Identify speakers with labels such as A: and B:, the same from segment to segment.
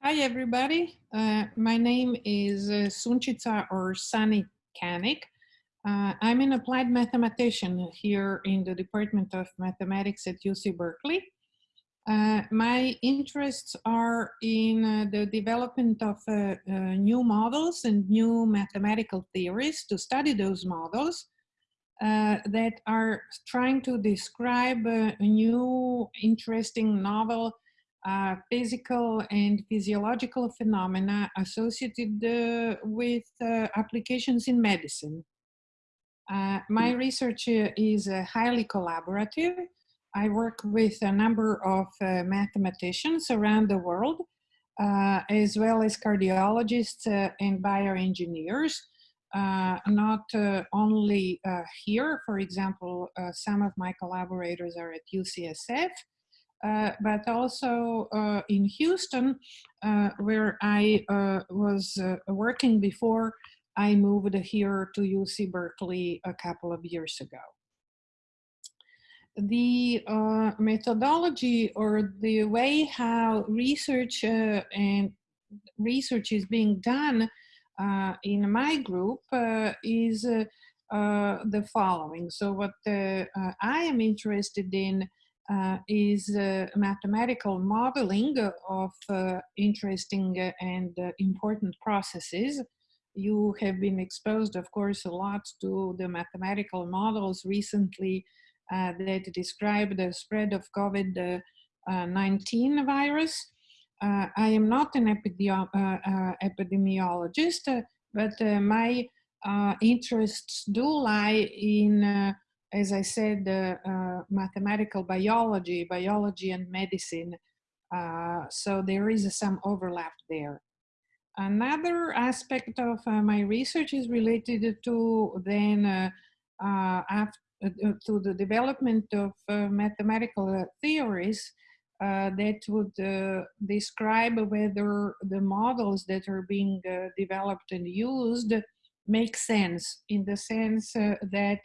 A: Hi, everybody. Uh, my name is uh, Sunčica or Sani Canic. Uh, I'm an applied mathematician here in the Department of Mathematics at UC Berkeley. Uh, my interests are in uh, the development of uh, new models and new mathematical theories to study those models that are trying to describe a new, interesting, novel uh, physical and physiological phenomena associated uh, with uh, applications in medicine. Uh, my hmm. research uh, is uh, highly collaborative. I work with a number of mathematicians around the world, as well as cardiologists and bioengineers. not only here, for example, some of my collaborators are at UCSF, but also uh, in Houston, uh, where I uh, was uh, working before I moved here to UC Berkeley a couple of years ago. The methodology or the way how research and research is being done in my group is the following. So what I am interested in uh, is uh, mathematical modeling of uh, interesting and uh, important processes. You have been exposed, of course, a lot to the mathematical models recently uh, that describe the spread of COVID-19 uh, virus. I am not an epidemiologist, but my interests do lie in as I said, uh, mathematical biology, biology and medicine. Uh, so there is some overlap there. Another aspect of uh, my research is related to then uh, uh, uh, to the development of mathematical theories that would describe whether the models that are being developed and used make sense in the sense that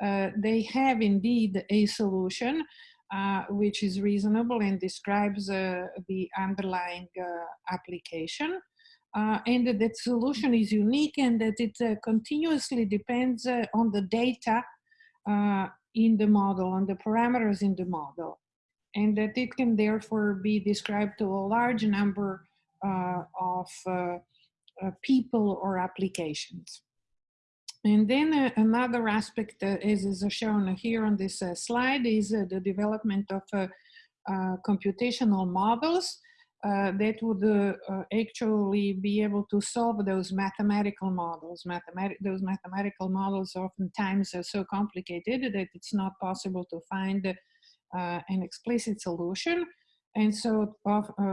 A: uh, they have indeed a solution uh, which is reasonable and describes uh, the underlying application. and that, that solution is unique and that it continuously depends on the data in the model, on the parameters in the model and that it can therefore be described to a large number uh, of uh, uh, people or applications. And then uh, another aspect uh, is, is shown here on this uh, slide is uh, the development of uh, uh, computational models that would actually be able to solve those mathematical models. Those mathematical models oftentimes are so complicated that it's not possible to find an explicit solution. And so,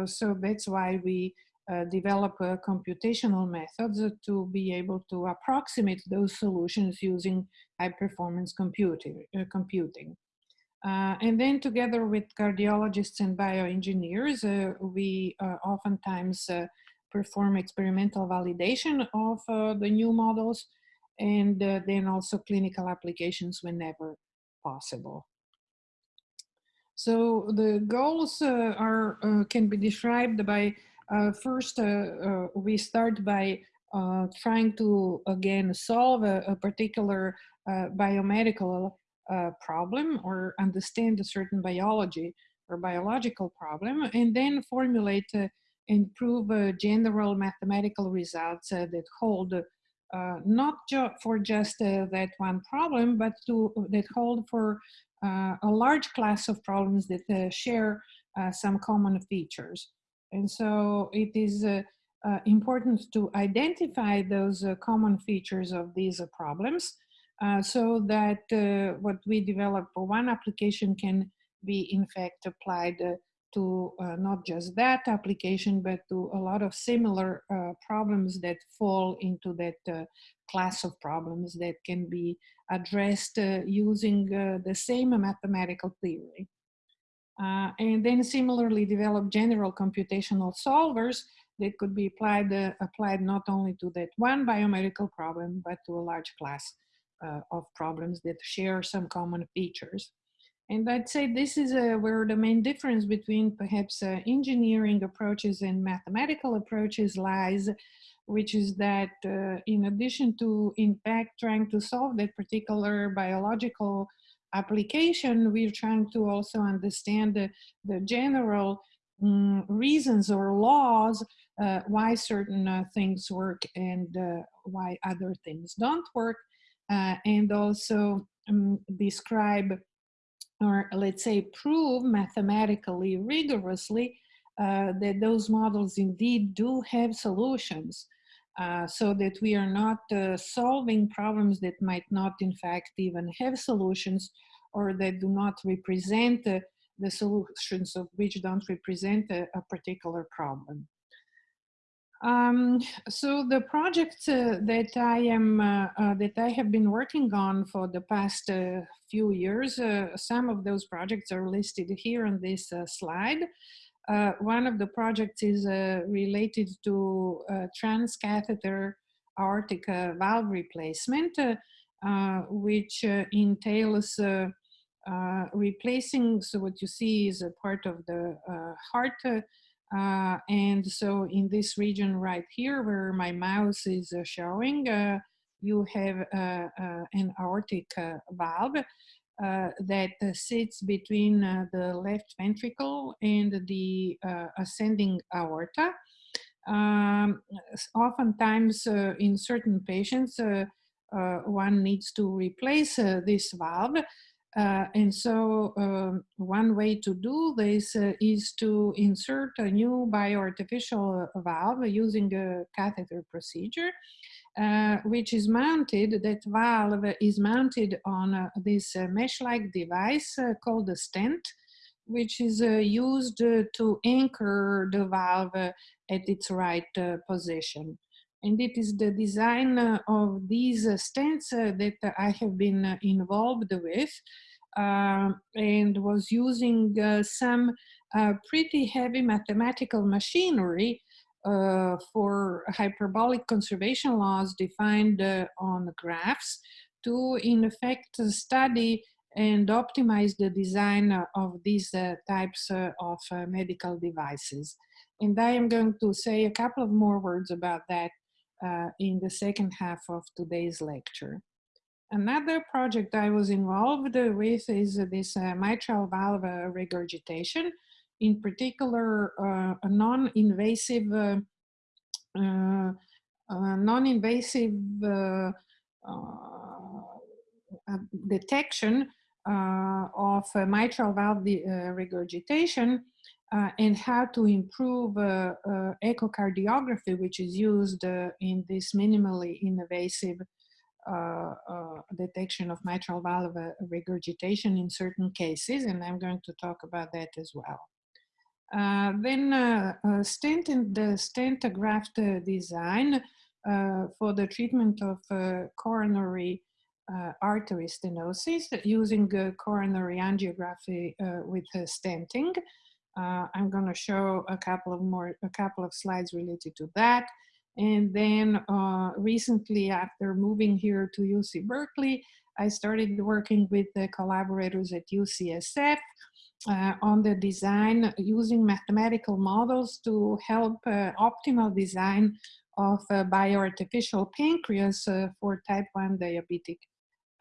A: so that's why we uh, develop uh, computational methods to be able to approximate those solutions using high performance computing. Uh, computing. and then together with cardiologists and bioengineers, uh, we uh, oftentimes perform experimental validation of the new models and then also clinical applications whenever possible. So the goals are can be described by uh, first, uh, uh, we start by trying to, again, solve a, a particular biomedical problem or understand a certain biology or biological problem, and then formulate and prove general mathematical results that hold uh, not ju for just uh, that one problem, but to that hold for uh, a large class of problems that share some common features. And so it is uh, uh, important to identify those uh, common features of these uh, problems uh, so that uh, what we develop for one application can be in fact applied to not just that application, but to a lot of similar problems that fall into that class of problems that can be addressed using the same mathematical theory. Uh, and then similarly develop general computational solvers that could be applied, uh, applied not only to that one biomedical problem, but to a large class uh, of problems that share some common features. And I'd say this is uh, where the main difference between perhaps uh, engineering approaches and mathematical approaches lies, which is that uh, in addition to in fact trying to solve that particular biological application, we're trying to also understand the, the general um, reasons or laws uh, why certain uh, things work and uh, why other things don't work, uh, and also um, describe or let's say prove mathematically rigorously uh, that those models indeed do have solutions uh, so that we are not uh, solving problems that might not in fact even have solutions or that do not represent uh, the solutions of which don't represent a, a particular problem. Um, so the project uh, that I am uh, uh, that I have been working on for the past uh, few years, uh, some of those projects are listed here on this uh, one of the projects is related to transcatheter aortic valve replacement, which entails replacing. So what you see is a part of the heart uh, and so in this region right here where my mouse is uh, showing, uh, you have uh, uh, an aortic uh, valve Uh, that uh, sits between uh, the left ventricle and the ascending aorta. Um, oftentimes in certain patients, one needs to replace this valve uh, and so um, one way to do this uh, is to insert a new bioartificial valve using a catheter procedure, uh, which is mounted, that valve is mounted on uh, this uh, mesh-like device uh, called a stent, which is uh, used uh, to anchor the valve uh, at its right position. And it is the design of these stents that I have been involved with um, and was using some pretty heavy mathematical machinery uh, for hyperbolic conservation laws defined uh, on graphs to in effect study and optimize the design of these uh, types of medical devices. And I am going to say a couple of more words about that uh, in the second half of today's lecture. Another project I was involved with is this uh, mitral valve uh, regurgitation, in particular uh, a non-invasive uh, uh, non-invasive detection of mitral valve regurgitation uh, and how to improve uh, uh, echocardiography, which is used in this minimally invasive detection of mitral valve regurgitation in certain cases, and I'm going to talk about that as well. Then stent and the stent graft design for the treatment of coronary uh, artery stenosis using uh, coronary angiography uh, with stenting. Uh, I'm going to show a couple of more, a couple of slides related to that. And then uh, recently, after moving here to UC Berkeley, I started working with the collaborators at UCSF uh, on the design using mathematical models to help uh, optimal design of bioartificial pancreas uh, for type 1 diabetic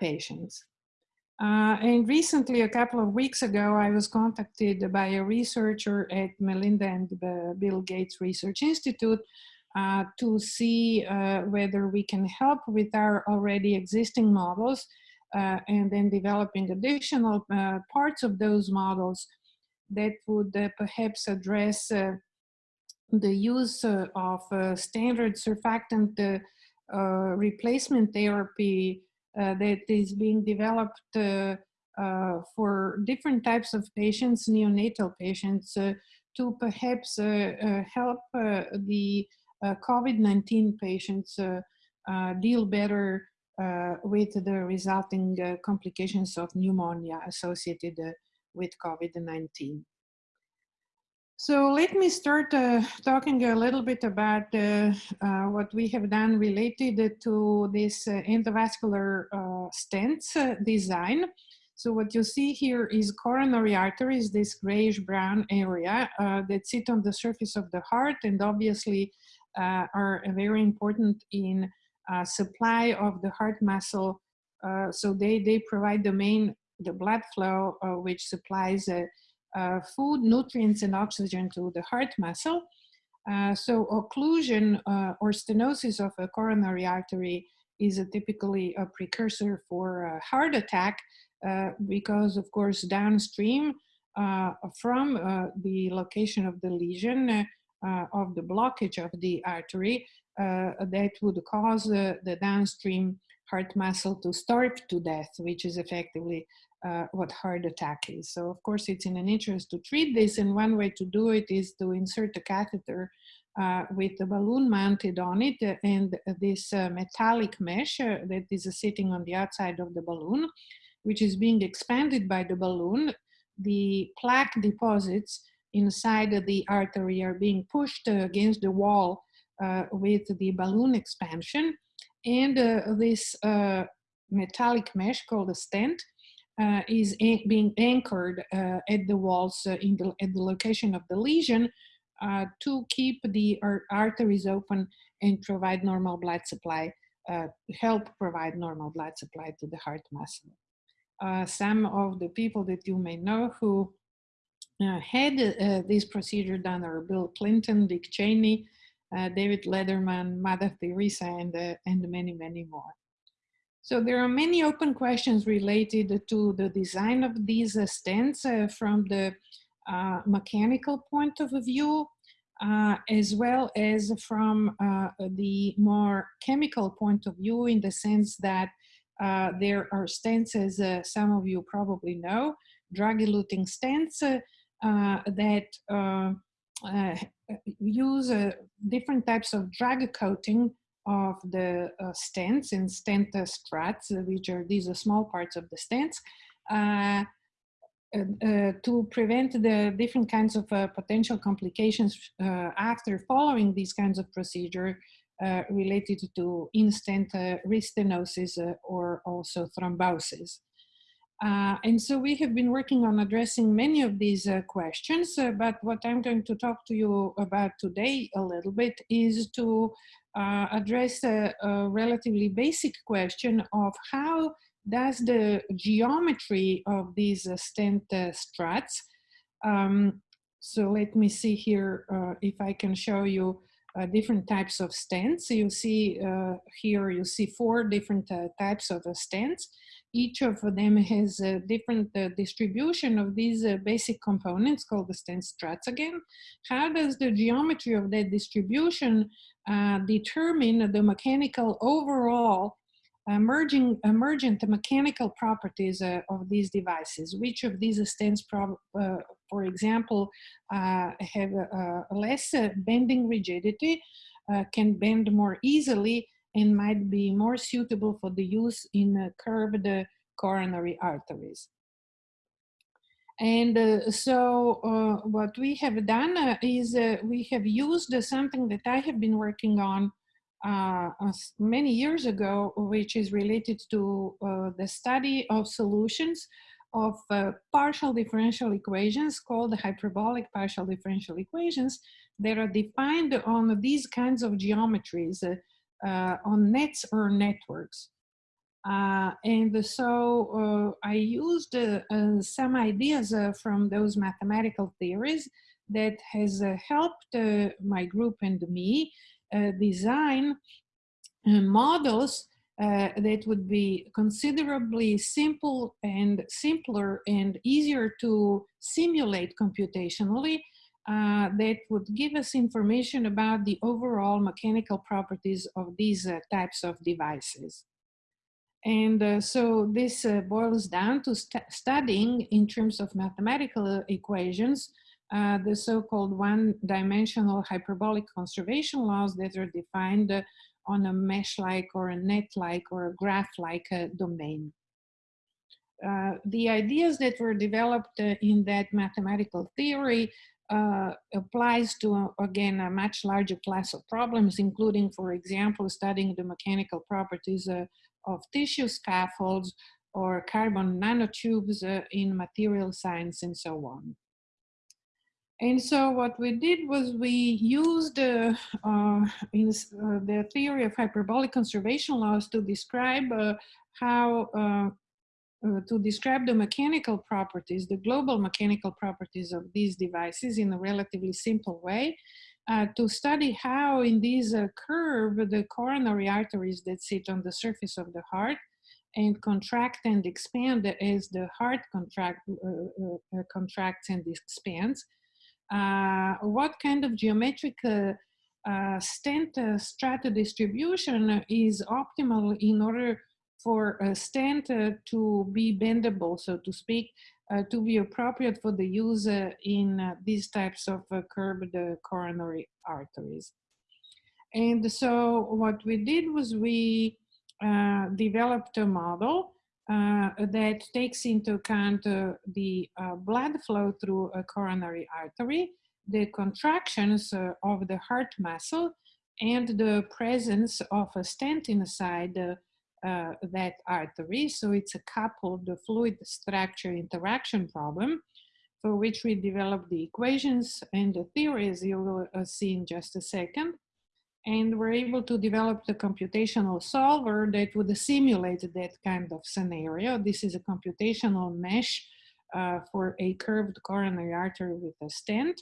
A: patients. Uh, and recently, a couple of weeks ago, I was contacted by a researcher at Melinda and Bill Gates Research Institute uh, to see uh, whether we can help with our already existing models uh, and then developing additional uh, parts of those models that would uh, perhaps address the use of standard surfactant replacement therapy uh, that is being developed uh, uh, for different types of patients, neonatal patients, to perhaps help the COVID-19 patients deal better with the resulting complications of pneumonia associated with COVID-19. So let me start uh, talking a little bit about uh, uh, what we have done related to this uh, endovascular uh, stents uh, design. So what you see here is coronary arteries, this grayish brown area uh, that sit on the surface of the heart and obviously uh, are very important in uh, supply of the heart muscle. Uh, so they, they provide the main, the blood flow, uh, which supplies uh, food, nutrients, and oxygen to the heart muscle. so occlusion or stenosis of a coronary artery is a typically a precursor for a heart attack uh, because of course downstream uh, from uh, the location of the lesion of the blockage of the artery that would cause the downstream heart muscle to starve to death, which is effectively uh, what heart attack is. So of course it's in an interest to treat this and one way to do it is to insert a catheter uh, with a balloon mounted on it and this uh, metallic mesh that is sitting on the outside of the balloon which is being expanded by the balloon, the plaque deposits inside the artery are being pushed against the wall uh, with the balloon expansion. And uh, this uh, metallic mesh called a stent uh, is being anchored uh, at the walls uh, in the, at the location of the lesion to keep the arteries open and provide normal blood supply, help provide normal blood supply to the heart muscle uh, some of the people that you may know who uh, had uh, this procedure done are Bill Clinton, Dick Cheney, uh, David Letterman, Mother Teresa, and, uh, and many, many more. So there are many open questions related to the design of these uh, stents from the mechanical point of view, as well as from the more chemical point of view in the sense that uh, there are stents, as uh, some of you probably know, drug-eluting stents uh, uh that uh, uh, use uh, different types of drug coating of the uh, stents and stent uh, struts, which are these small parts of the stents, to prevent the different kinds of potential complications after following these kinds of procedure uh, related to in-stent uh, restenosis uh, or also thrombosis. Uh, and so we have been working on addressing many of these uh, questions, uh, but what I'm going to talk to you about today a little bit is to address a, a, relatively basic question of how does the geometry of these stent struts, um, so let me see here if I can show you uh, different types of stents. You see uh, here, you see four different uh, types of uh, stents. Each of them has a different uh, distribution of these uh, basic components called the stent struts again. How does the geometry of that distribution determine the mechanical overall emerging, emergent mechanical properties uh, of these devices. Which of these stents, uh, for example, uh, have less bending rigidity, can bend more easily, and might be more suitable for the use in curved coronary arteries. And uh, so uh, what we have done uh, is we have used something that I have been working on uh, many years ago, which is related to uh, the study of solutions of uh, partial differential equations called hyperbolic partial differential equations that are defined on these kinds of geometries uh, uh, on nets or networks. Uh, and so I used some ideas from those mathematical theories that has helped my group and me uh, design uh, models uh, that would be considerably simple and simpler and easier to simulate computationally uh, that would give us information about the overall mechanical properties of these uh, types of devices. And uh, so this boils down to st studying in terms of mathematical equations uh, the so-called one-dimensional hyperbolic conservation laws that are defined uh, on a mesh-like or a net-like or a graph-like uh, domain. Uh, the ideas that were developed uh, in that mathematical theory uh, applies to, again, a much larger class of problems, including, for example, studying the mechanical properties of tissue scaffolds or carbon nanotubes uh, in material science and so on. And so what we did was we used uh, uh, in uh, the theory of hyperbolic conservation laws to describe uh, how uh, uh, to describe the mechanical properties, the global mechanical properties of these devices in a relatively simple way, to study how in this curve the coronary arteries that sit on the surface of the heart and contract and expand as the heart contract, contracts and expands, uh, what kind of geometric uh, uh, stent strata distribution is optimal in order for a stent to be bendable, so to speak, uh, to be appropriate for the use uh, in uh, these types of curved coronary arteries. And so what we did was we developed a model uh, that takes into account uh, the uh, blood flow through a coronary artery, the contractions uh, of the heart muscle, and the presence of a stent inside uh, that artery. So it's a coupled the fluid structure interaction problem for which we developed the equations and the theories you will see in just a second and we're able to develop the computational solver that would simulate that kind of scenario. This is a computational mesh uh, for a curved coronary artery with a stent.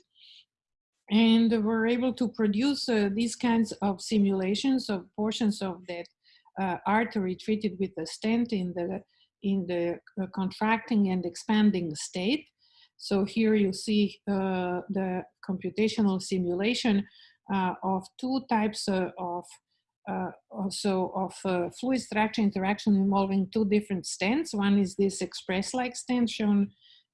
A: And we're able to produce uh, these kinds of simulations of portions of that uh, artery treated with a stent in the, in the uh, contracting and expanding state. So here you see uh, the computational simulation uh, of two types uh, of uh, also of uh, fluid structure interaction involving two different stents. One is this express-like stent shown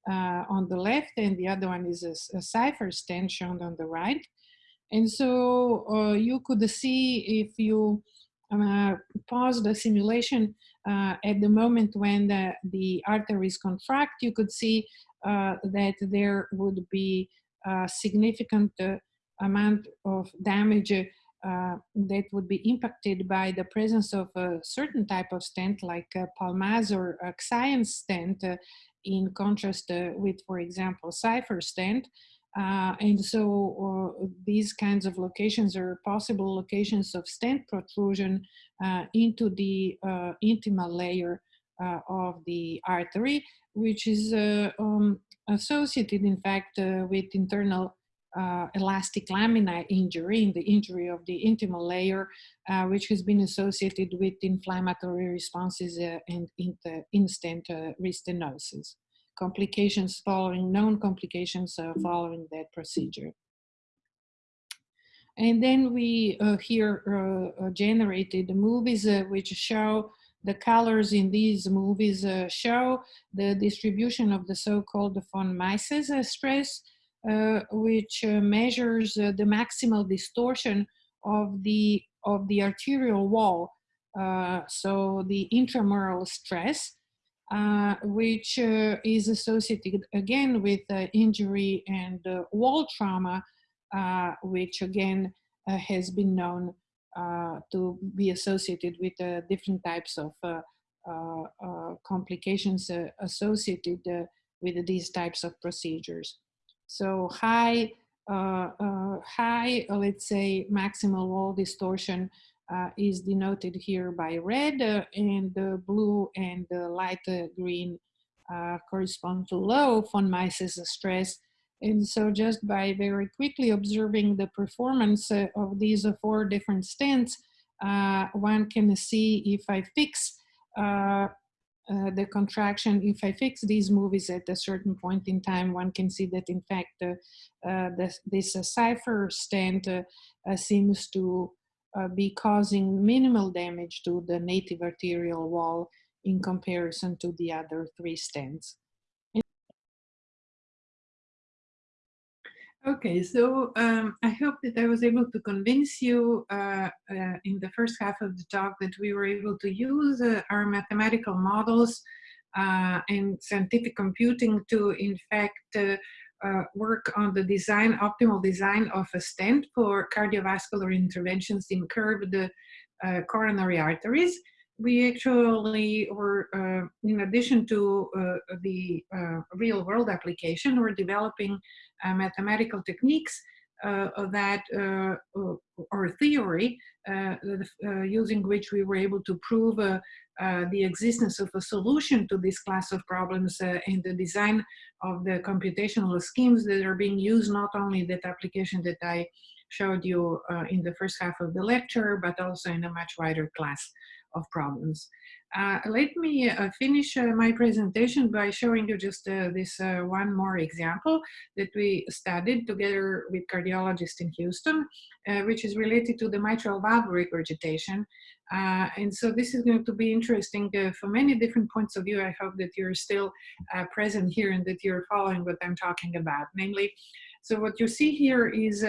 A: on the left and the other one is a, a Cypher stent shown on the right. And so you could see if you pause the simulation at the moment when the, the arteries contract, you could see that there would be a significant amount of damage uh, that would be impacted by the presence of a certain type of stent like a Palmaz or a Xience stent uh, in contrast uh, with, for example, Cypher stent. Uh, and so uh, these kinds of locations are possible locations of stent protrusion uh, into the intimal layer of the artery, which is um, associated, in fact, with internal uh, elastic lamina injury, in the injury of the intimal layer, uh, which has been associated with inflammatory responses uh, and in-stent uh, restenosis. Complications following, known complications uh, following that procedure. And then we uh, here generated movies which show the colors in these movies show the distribution of the so-called von Mises stress uh, which uh, measures uh, the maximal distortion of the of the arterial wall. so the intramural stress, which is associated again with injury and wall trauma, which again has been known uh, to be associated with uh, different types of uh, complications associated with these types of procedures. So high, uh, uh, high, uh, let's say, maximal wall distortion uh, is denoted here by red uh, and the blue and the light green uh, correspond to low von Mises stress. And so just by very quickly observing the performance of these four different stents, one can see if I fix uh, the contraction, if I fix these movies at a certain point in time, one can see that in fact uh, uh, this, this Cypher stent uh, uh, seems to be causing minimal damage to the native arterial wall in comparison to the other three stents. Okay, so um, I hope that I was able to convince you uh, uh, in the first half of the talk that we were able to use uh, our mathematical models uh, and scientific computing to, in fact, uh, uh, work on the design, optimal design of a stent for cardiovascular interventions in curved coronary arteries. we actually were, uh, in addition to uh, the uh, real world application, we're developing uh, mathematical techniques uh, Uh, that, uh, or theory, uh, uh, using which we were able to prove the existence of a solution to this class of problems in the design of the computational schemes that are being used not only that application that I showed you in the first half of the lecture, but also in a much wider class of problems. Uh, let me uh, finish uh, my presentation by showing you just uh, this uh, one more example that we studied together with cardiologists in Houston, uh, which is related to the mitral valve regurgitation. and so this is going to be interesting for many different points of view. I hope that you're still present here and that you're following what I'm talking about. Namely, so what you see here is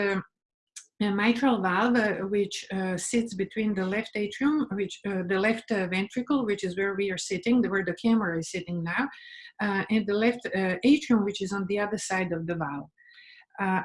A: a mitral valve uh, which uh, sits between the left atrium, which uh, the left uh, ventricle, which is where we are sitting, the where the camera is sitting now, uh, and the left uh, atrium, which is on the other side of the valve.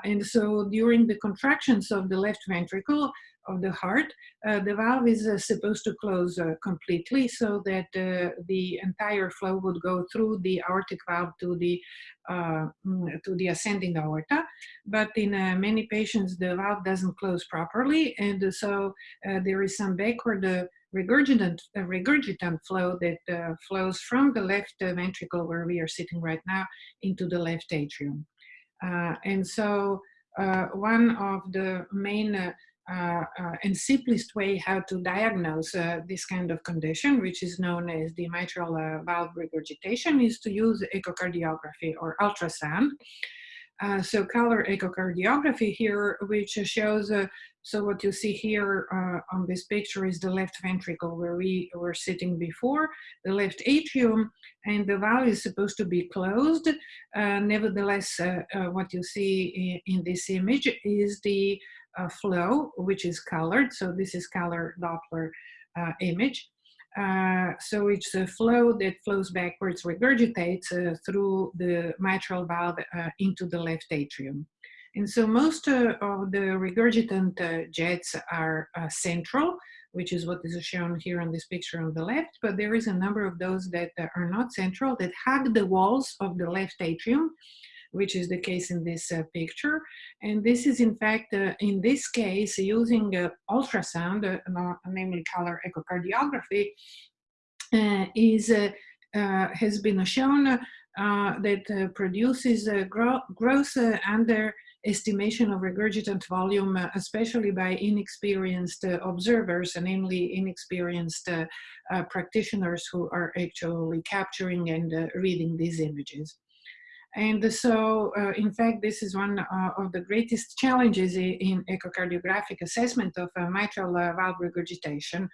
A: and so during the contractions of the left ventricle, of the heart, uh, the valve is uh, supposed to close uh, completely so that uh, the entire flow would go through the aortic valve to the uh, mm, to the ascending aorta. But in uh, many patients, the valve doesn't close properly, and so there is some backward regurgitant regurgitant flow that flows from the left ventricle, where we are sitting right now, into the left atrium. and so one of the main uh, uh, and simplest way how to diagnose uh, this kind of condition, which is known as the mitral uh, valve regurgitation, is to use echocardiography or ultrasound. Uh, so color echocardiography here, which shows, so what you see here on this picture is the left ventricle where we were sitting before, the left atrium, and the valve is supposed to be closed. nevertheless, what you see in, in, this image is the uh, flow, which is colored. So this is color Doppler uh, image. Uh, so it's a flow that flows backwards, regurgitates uh, through the mitral valve uh, into the left atrium. And so most uh, of the regurgitant jets are central, which is what is shown here on this picture on the left, but there is a number of those that are not central that hug the walls of the left atrium which is the case in this uh, picture. And this is in fact, uh, in this case, using uh, ultrasound, uh, namely color echocardiography, uh, is uh, has been shown that produces gro gross underestimation of regurgitant volume, especially by inexperienced observers, namely inexperienced practitioners who are actually capturing and reading these images. And so, uh, in fact, this is one uh, of the greatest challenges in echocardiographic assessment of uh, mitral uh, valve regurgitation.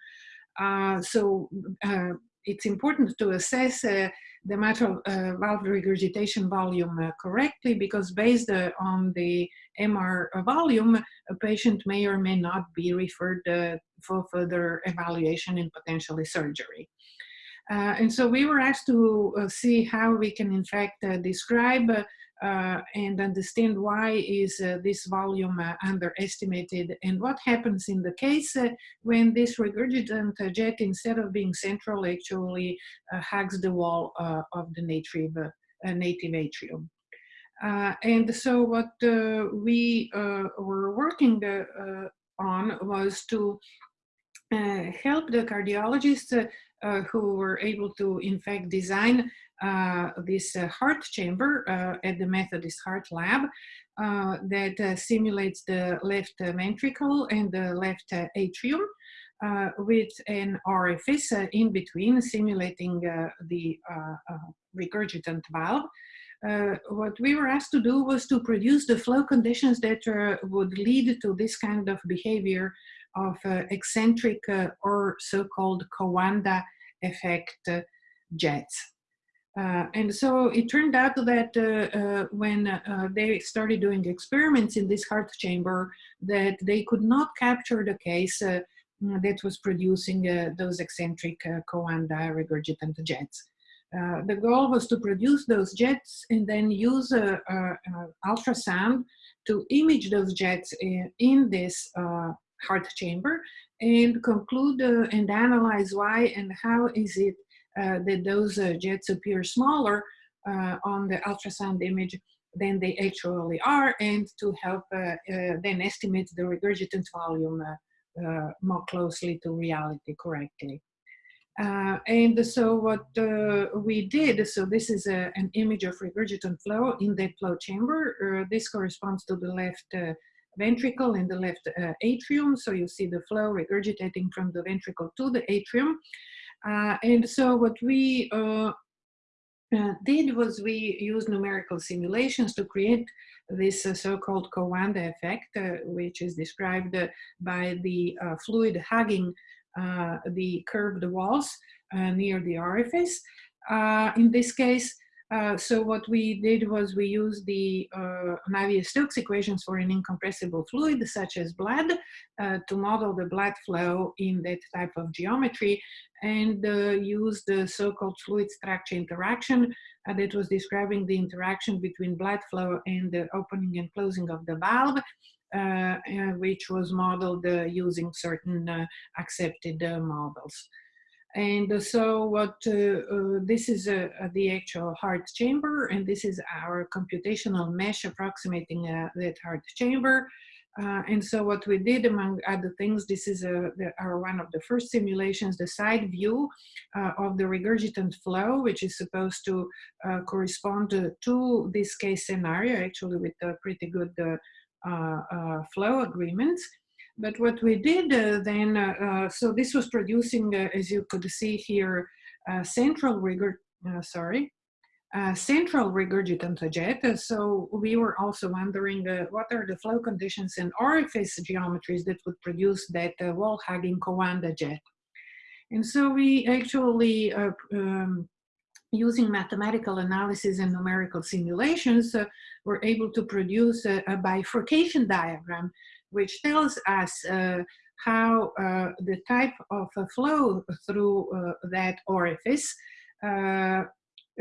A: Uh, so uh, it's important to assess the mitral valve regurgitation volume correctly because based on the MR volume, a patient may or may not be referred for further evaluation and potentially surgery. Uh, and so we were asked to uh, see how we can in fact uh, describe uh, and understand why is uh, this volume uh, underestimated and what happens in the case when this regurgitant jet instead of being central actually hugs the wall of the native, native atrium. and so what we were working on was to help the cardiologists uh, who were able to, in fact, design uh, this uh, heart chamber at the Methodist Heart Lab that simulates the left ventricle and the left atrium. Uh, with an orifice uh, in between simulating uh, the regurgitant valve. what we were asked to do was to produce the flow conditions that would lead to this kind of behavior of eccentric or so-called Coanda effect uh, jets. Uh, and so it turned out that uh, uh, when uh, they started doing experiments in this heart chamber, that they could not capture the case uh, that was producing those eccentric Coanda regurgitant jets. the goal was to produce those jets and then use ultrasound to image those jets in, in this heart chamber and conclude uh, and analyze why and how is it uh, that those uh, jets appear smaller on the ultrasound image than they actually are and to help then estimate the regurgitant volume more closely to reality correctly. Uh, and so what uh, we did, so this is a, an image of regurgitant flow in the flow chamber. Uh, this corresponds to the left uh, ventricle and the left uh, atrium. So you see the flow regurgitating from the ventricle to the atrium. Uh, and so what we did was we used numerical simulations to create this so-called Coanda effect, which is described by the fluid hugging uh, the curved walls uh, near the orifice. Uh, in this case, uh, so what we did was we used the uh, Navier-Stokes equations for an incompressible fluid such as blood uh, to model the blood flow in that type of geometry and used the so-called fluid structure interaction that was describing the interaction between blood flow and the opening and closing of the valve uh, uh, which was modeled uh, using certain accepted models. And so what this is the actual heart chamber, and this is our computational mesh approximating that heart chamber. Uh, and so what we did among other things, this is a, the, our one of the first simulations, the side view uh, of the regurgitant flow, which is supposed to uh, correspond to, to, this case scenario, actually with a pretty good uh, uh, flow agreements. But what we did uh, then, so this was producing, as you could see here, central rigor, sorry, uh, central regurgitant jet. Uh, so we were also wondering uh, what are the flow conditions and orifice geometries that would produce that wall hugging Coanda jet. And so we actually um, using mathematical analysis and numerical simulations, uh, we're able to produce a, a, bifurcation diagram, which tells us uh, how uh, the type of flow through uh, that orifice, uh,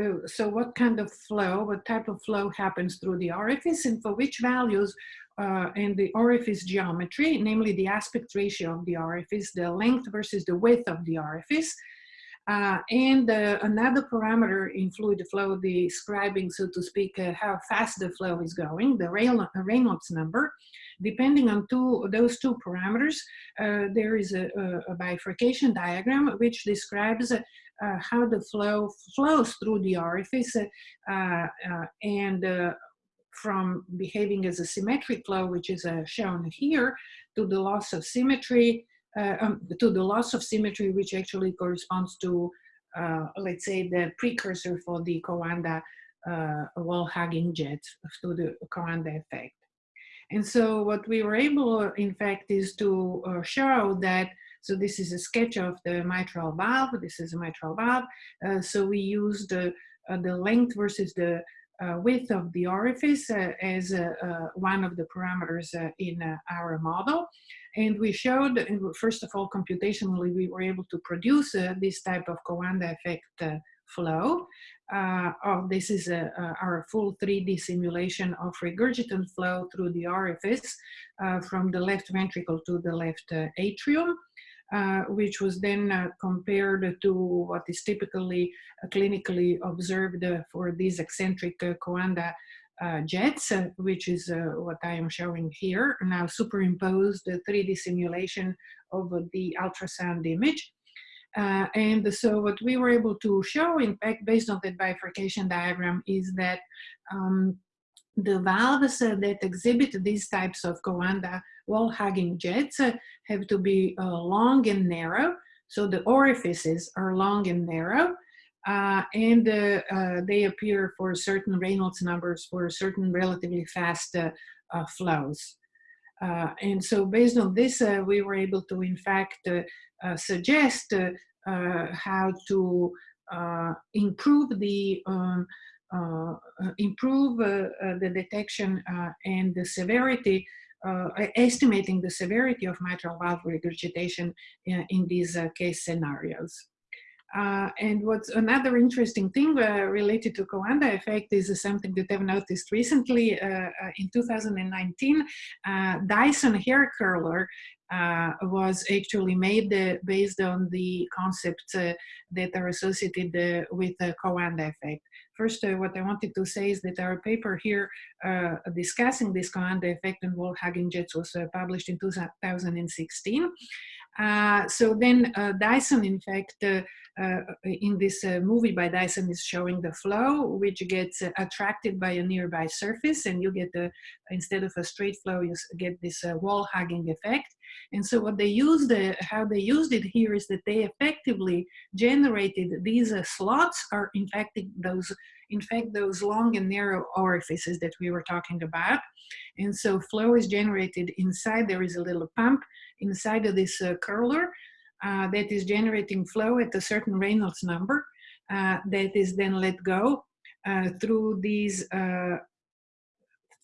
A: uh, so what kind of flow, what type of flow happens through the orifice and for which values in the orifice geometry, namely the aspect ratio of the orifice, the length versus the width of the orifice, uh, and uh, another parameter in fluid flow describing, so to speak, uh, how fast the flow is going, the Reynolds number. Depending on two, those two parameters, uh, there is a, a, bifurcation diagram which describes uh, how the flow flows through the orifice uh, and from behaving as a symmetric flow, which is shown here, to the loss of symmetry, uh, um, to the loss of symmetry, which actually corresponds to, uh, let's say, the precursor for the Coanda uh, wall hugging jet, to the Coanda effect. And so what we were able, in fact, is to uh, show that, so this is a sketch of the mitral valve, this is a mitral valve. Uh, so we used the length versus the width of the orifice as one of the parameters in our model. And we showed, first of all, computationally, we were able to produce uh, this type of Coanda effect uh, flow. Uh, oh, this is our full 3D simulation of regurgitant flow through the orifice uh, from the left ventricle to the left uh, atrium. Uh, which was then uh, compared to what is typically uh, clinically observed for these eccentric Coanda uh, jets, uh, which is uh, what I am showing here, now superimposed the 3D simulation over the ultrasound image. And so what we were able to show, in fact, based on that bifurcation diagram, is that um, the valves uh, that exhibit these types of Coanda wall-hugging jets uh, have to be long and narrow. So the orifices are long and narrow. Uh, and uh, uh, they appear for certain Reynolds numbers for certain relatively fast uh, uh, flows. Uh, and so based on this, we were able to, in fact, suggest how to improve the um, improve the detection and the severity uh, estimating the severity of mitral valve regurgitation in, in these uh, case scenarios. Uh, and what's another interesting thing uh, related to Coanda effect is uh, something that I've noticed recently uh, uh, in 2019. Uh, Dyson hair curler was actually made based on the concepts that are associated with the Coanda effect. First, what I wanted to say is that our paper here discussing this Coanda effect and wall hugging jets was published in 2016. Uh, so then uh, Dyson, in fact, uh, uh in this uh, movie by Dyson is showing the flow, which gets uh, attracted by a nearby surface and you get the, instead of a straight flow, you get this wall hugging effect. And so what they used, how they used it here is that they effectively generated these slots are in fact those in fact, those long and narrow orifices that we were talking about. And so flow is generated inside, there is a little pump inside of this uh, curler uh, that is generating flow at a certain Reynolds number uh, that is then let go uh, through these uh,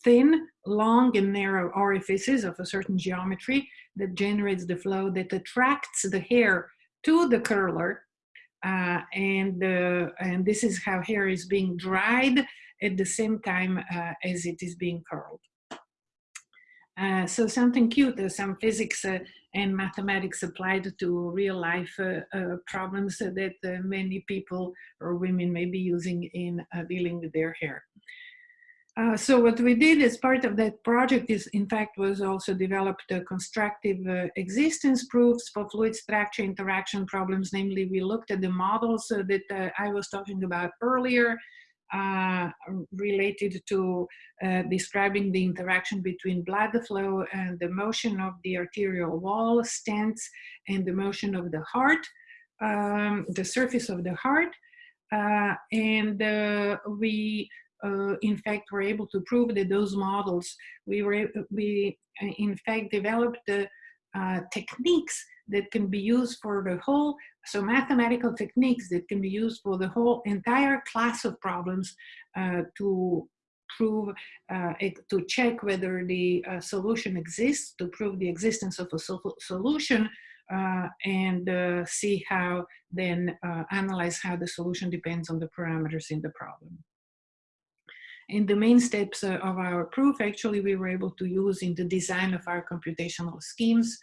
A: thin, long and narrow orifices of a certain geometry that generates the flow that attracts the hair to the curler uh, and, uh, and this is how hair is being dried at the same time uh, as it is being curled. Uh, so something cute, uh, some physics uh, and mathematics applied to real life problems that many people or women may be using in dealing with their hair. Uh, so what we did as part of that project is, in fact, was also developed constructive uh, existence proofs for fluid structure interaction problems. Namely, we looked at the models uh, that uh, I was talking about earlier related to describing the interaction between blood flow and the motion of the arterial wall, stents, and the motion of the heart, um, the surface of the heart. and we uh, in fact we were able to prove that those models, we were, we uh, in fact developed the uh, techniques that can be used for the whole, so mathematical techniques that can be used for the whole entire class of problems uh, to prove, uh, to check whether the uh, solution exists, to prove the existence of a so solution, uh, and uh, see how then analyze how the solution depends on the parameters in the problem. And the main steps uh, of our proof, actually, we were able to use in the design of our computational schemes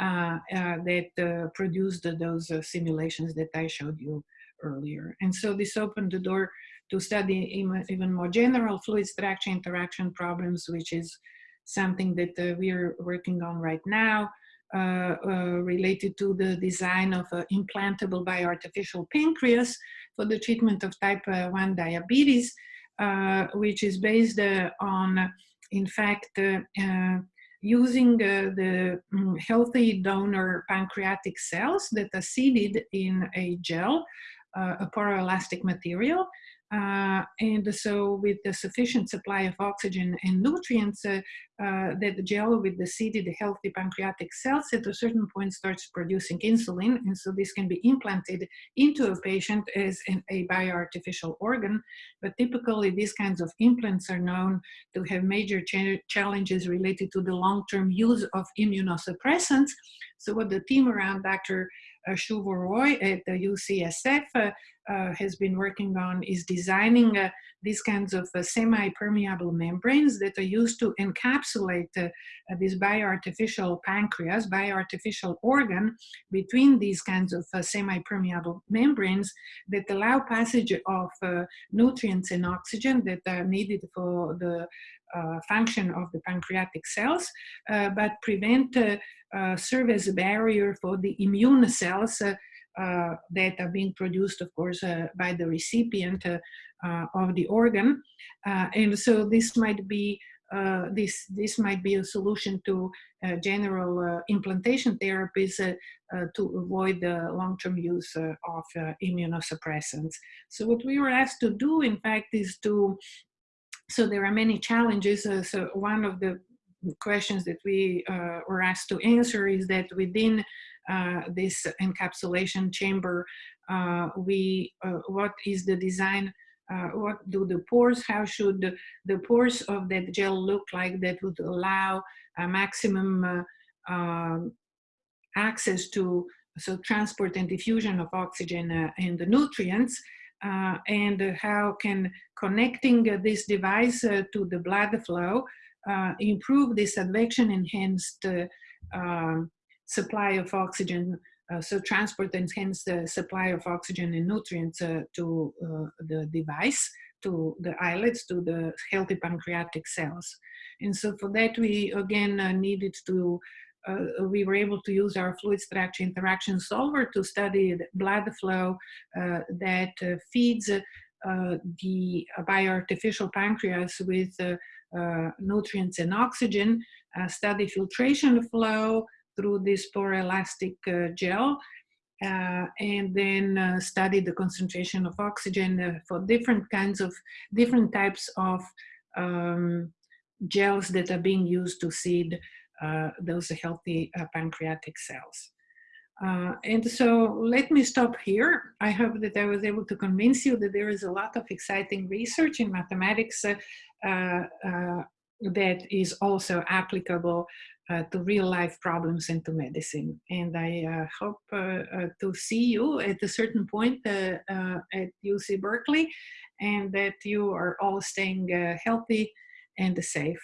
A: uh, uh, that uh, produced those uh, simulations that I showed you earlier. And so this opened the door to study even more general fluid structure interaction problems, which is something that uh, we are working on right now, related to the design of an implantable bioartificial pancreas for the treatment of type 1 diabetes, uh, which is based uh, on, in fact, uh, using the um, healthy donor pancreatic cells that are seeded in a gel, a poroelastic material, uh, and so with the sufficient supply of oxygen and nutrients, uh, uh, that the gel with the seeded healthy pancreatic cells at a certain point starts producing insulin. And so this can be implanted into a patient as an, a bioartificial organ. But typically these kinds of implants are known to have major ch challenges related to the long-term use of immunosuppressants. So what the team around Dr. Uh, Roy at the UCSF uh, uh, has been working on is designing uh, these kinds of uh, semi-permeable membranes that are used to encapsulate uh, this bioartificial pancreas, bioartificial organ between these kinds of semi-permeable membranes that allow passage of nutrients and oxygen that are needed for the function of the pancreatic cells, but prevent, serve as a barrier for the immune cells uh, that are being produced, of course, uh, by the recipient uh, uh of the organ. Uh, and so this might be uh, this this might be a solution to general implantation therapies to avoid the long-term use of immunosuppressants. So what we were asked to do, in fact, is to so there are many challenges. so one of the questions that we were asked to answer is that within uh, this encapsulation chamber, uh, we, uh, what is the design uh, what do the pores, how should the, the, pores of that gel look like that would allow a maximum uh, um, access to so transport and diffusion of oxygen and the nutrients, and how can connecting this device to the blood flow improve this advection enhanced um, supply of oxygen uh, so transport and the supply of oxygen and nutrients uh, to uh, the device, to the islets, to the healthy pancreatic cells. And so for that, we again uh, needed to, uh, we were able to use our fluid structure interaction solver to study the blood flow uh, that feeds the bioartificial pancreas with nutrients and oxygen, study filtration flow, through this poroelastic uh, gel uh, and then uh, study the concentration of oxygen uh, for different kinds of different types of um, gels that are being used to seed uh, those healthy uh, pancreatic cells. And so let me stop here. I hope that I was able to convince you that there is a lot of exciting research in mathematics that is also applicable uh, to real life problems and to medicine. And I uh, hope uh, uh to see you at a certain point uh, uh, at UC Berkeley and that you are all staying healthy and safe.